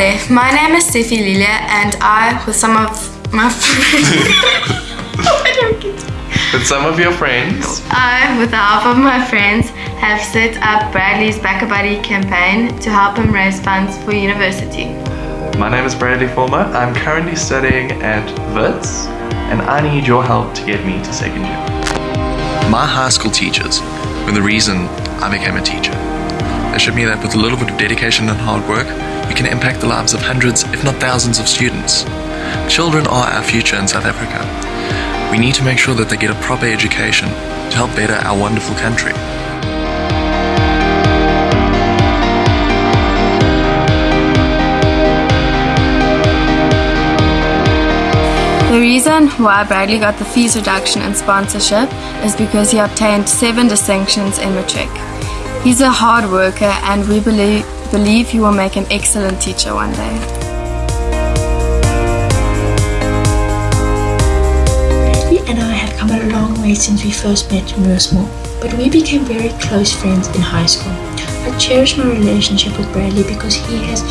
My name is Steffi Lilia and I, with some of my friends, With some of your friends, I, with the help of my friends, have set up Bradley's Back a Buddy campaign to help him raise funds for university. my name is Bradley Fulmer. I'm currently studying at WITS and I need your help to get me to second year. My high school teachers were the reason I became a teacher. They showed me that with a little bit of dedication and hard work, we can impact the lives of hundreds, if not thousands, of students. Children are our future in South Africa. We need to make sure that they get a proper education to help better our wonderful country. The reason why Bradley got the fees reduction and sponsorship is because he obtained seven distinctions in matric. He's a hard worker and we believe, believe you will make an excellent teacher one day. Bradley and I have come a long way since we first met in Rosemore, but we became very close friends in high school. I cherish my relationship with Bradley because he has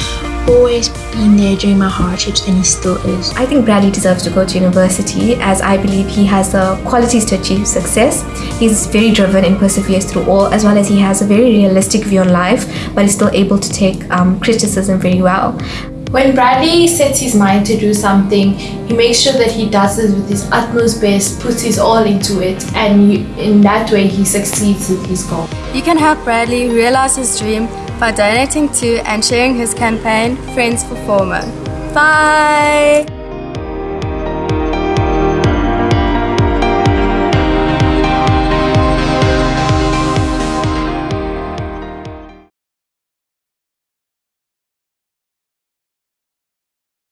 always been there during my hardships and he still is. I think Bradley deserves to go to university as I believe he has the qualities to achieve success. He's very driven and perseveres through all, as well as he has a very realistic view on life, but is still able to take um, criticism very well. When Bradley sets his mind to do something, he makes sure that he does it with his utmost best, puts his all into it, and in that way he succeeds with his goal. You can help Bradley realize his dream by donating to and sharing his campaign, Friends for Fulmer. Bye!